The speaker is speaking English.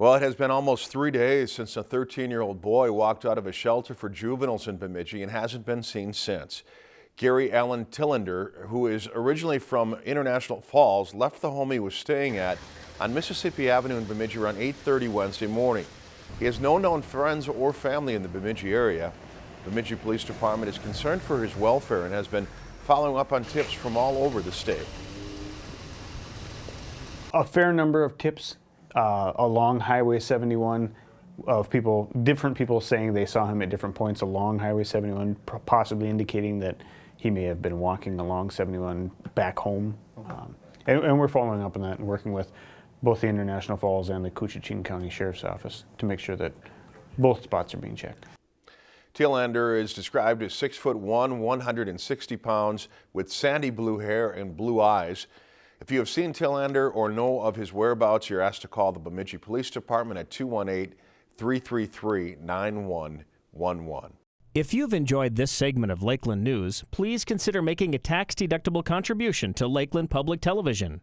Well, it has been almost three days since a 13-year-old boy walked out of a shelter for juveniles in Bemidji and hasn't been seen since. Gary Allen Tillander, who is originally from International Falls, left the home he was staying at on Mississippi Avenue in Bemidji around 8.30 Wednesday morning. He has no known friends or family in the Bemidji area. Bemidji Police Department is concerned for his welfare and has been following up on tips from all over the state. A fair number of tips uh, along Highway 71 of people, different people saying they saw him at different points along Highway 71, possibly indicating that he may have been walking along 71 back home. Um, and, and, we're following up on that and working with both the International Falls and the Koochiching County Sheriff's Office to make sure that both spots are being checked. Tillander is described as 6 foot 1, 160 pounds, with sandy blue hair and blue eyes. If you have seen Tillander or know of his whereabouts, you're asked to call the Bemidji Police Department at 218-333-9111. If you've enjoyed this segment of Lakeland News, please consider making a tax-deductible contribution to Lakeland Public Television.